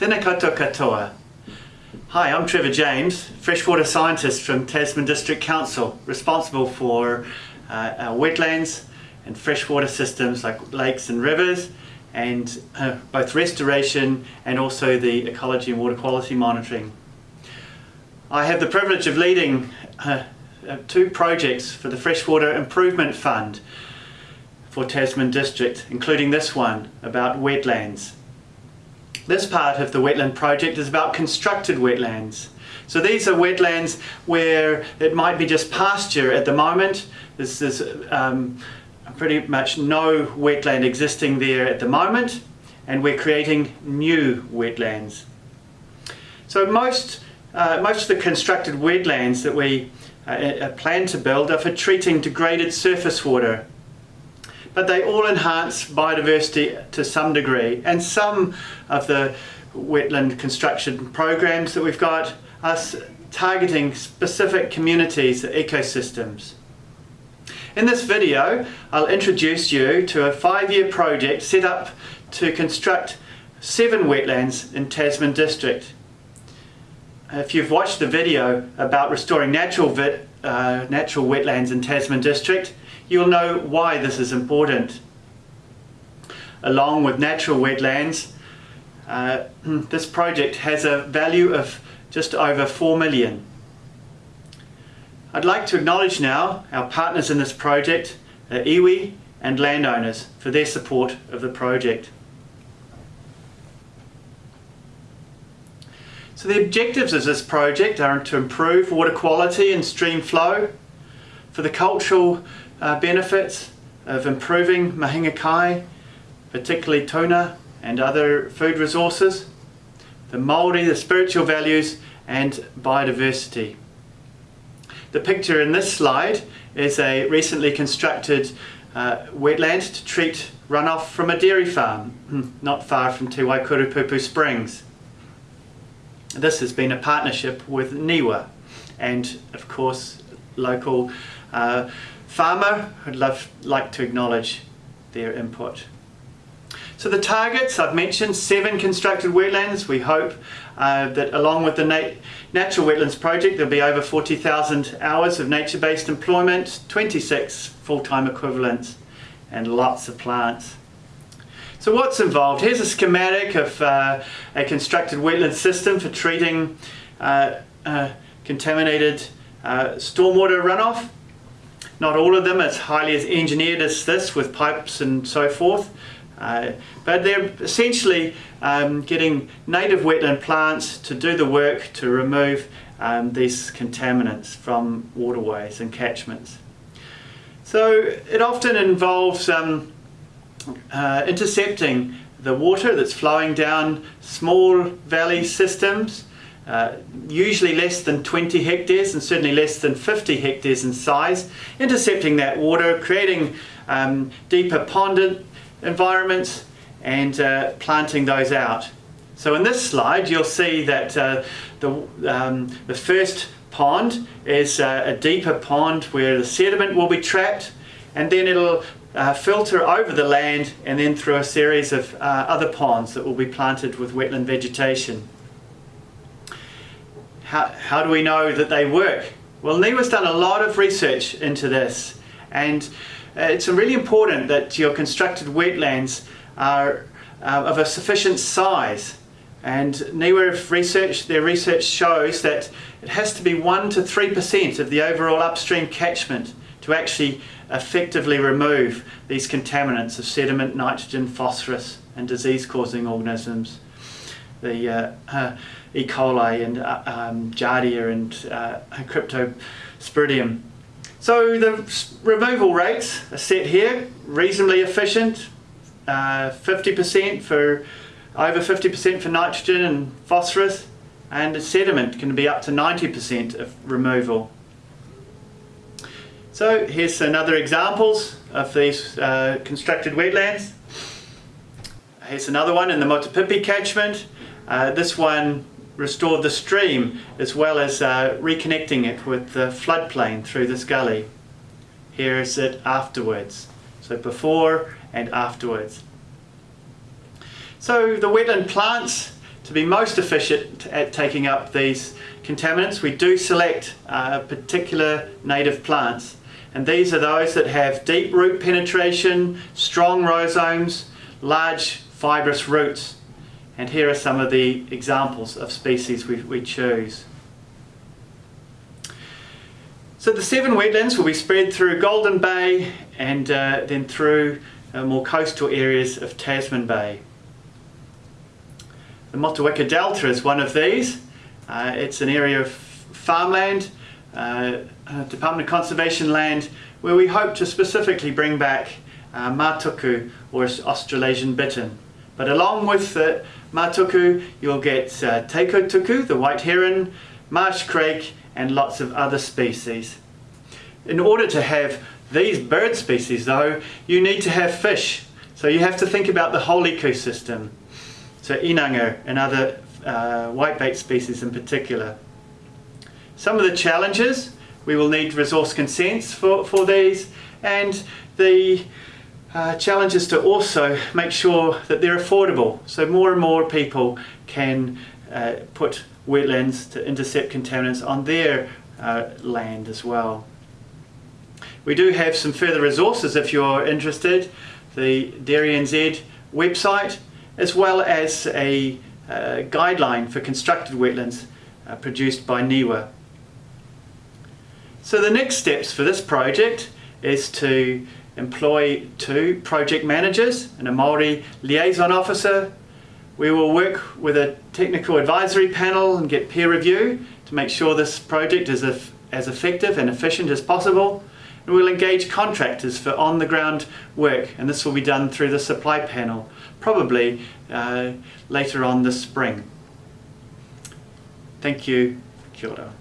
Tēnā katoa. Hi, I'm Trevor James, freshwater scientist from Tasman District Council, responsible for uh, wetlands and freshwater systems like lakes and rivers, and uh, both restoration and also the ecology and water quality monitoring. I have the privilege of leading uh, uh two projects for the Freshwater Improvement Fund for Tasman District, including this one about wetlands. This part of the wetland project is about constructed wetlands. So these are wetlands where it might be just pasture at the moment. This is um, pretty much no wetland existing there at the moment and we're creating new wetlands. So most, uh, most of the constructed wetlands that we uh, uh plan to build are for treating degraded surface water but they all enhance biodiversity to some degree. And some of the wetland construction programs that we've got are targeting specific communities, ecosystems. In this video, I'll introduce you to a five-year project set up to construct seven wetlands in Tasman District. If you've watched the video about restoring natural, uh, natural wetlands in Tasman District, you'll know why this is important. Along with natural wetlands, uh, this project has a value of just over 4 million. I'd like to acknowledge now our partners in this project, uh, iwi and landowners for their support of the project. So the objectives of this project are to improve water quality and stream flow, for the cultural uh, benefits of improving mahinga kai, particularly tuna and other food resources, the Māori, the spiritual values and biodiversity. The picture in this slide is a recently constructed uh, wetland to treat runoff from a dairy farm not far from Te Waikoropupū Springs. This has been a partnership with NIWA and of course local uh, farmer, I'd love, like to acknowledge their input. So the targets, I've mentioned seven constructed wetlands. We hope uh, that along with the Nat Natural Wetlands Project there'll be over 40,000 hours of nature-based employment, 26 full-time equivalents and lots of plants. So what's involved? Here's a schematic of uh, a constructed wetland system for treating uh, uh contaminated uh, stormwater runoff. Not all of them as highly as engineered as this with pipes and so forth. Uh, but they're essentially um, getting native wetland plants to do the work to remove um, these contaminants from waterways and catchments. So it often involves um, uh, intercepting the water that's flowing down small valley systems uh, usually less than 20 hectares and certainly less than 50 hectares in size, intercepting that water, creating um, deeper pond environments and uh, planting those out. So in this slide you'll see that uh, the, um, the first pond is uh, a deeper pond where the sediment will be trapped and then it'll uh, filter over the land and then through a series of uh, other ponds that will be planted with wetland vegetation how, how do we know that they work? Well, NIWA's done a lot of research into this and uh, it's really important that your constructed wetlands are uh, of a sufficient size and NIWA research, their research shows that it has to be 1 to 3% of the overall upstream catchment to actually effectively remove these contaminants of sediment, nitrogen, phosphorus and disease-causing organisms. The uh, uh E. coli and uh, um, and uh, Cryptosporidium. So the removal rates are set here, reasonably efficient, 50% uh, for over 50% for nitrogen and phosphorus and sediment can be up to 90% of removal. So here's another examples of these uh, constructed wetlands. Here's another one in the Motupipi catchment. Uh, this one restored the stream as well as uh, reconnecting it with the floodplain through this gully. Here is it afterwards. So before and afterwards. So the wetland plants to be most efficient at taking up these contaminants, we do select uh, particular native plants. And these are those that have deep root penetration, strong rhizomes, large fibrous roots. And here are some of the examples of species we, we choose. So the seven wetlands will be spread through Golden Bay and uh, then through uh, more coastal areas of Tasman Bay. The Motueka Delta is one of these. Uh, it's an area of farmland, uh, Department of Conservation land, where we hope to specifically bring back uh, matuku or Australasian bittern. But along with the matuku, you'll get uh, the white heron, marsh crake, and lots of other species. In order to have these bird species though, you need to have fish. So you have to think about the whole ecosystem. So inanga and other uh, whitebait species in particular. Some of the challenges, we will need resource consents for, for these and the uh, challenge is to also make sure that they're affordable so more and more people can uh, put wetlands to intercept contaminants on their uh, land as well. We do have some further resources if you're interested. The DairyNZ website as well as a uh, guideline for constructed wetlands uh, produced by NIWA. So the next steps for this project is to employ two project managers and a Māori liaison officer. We will work with a technical advisory panel and get peer review to make sure this project is as effective and efficient as possible. And we'll engage contractors for on-the-ground work and this will be done through the supply panel, probably uh, later on this spring. Thank you. Kia ora.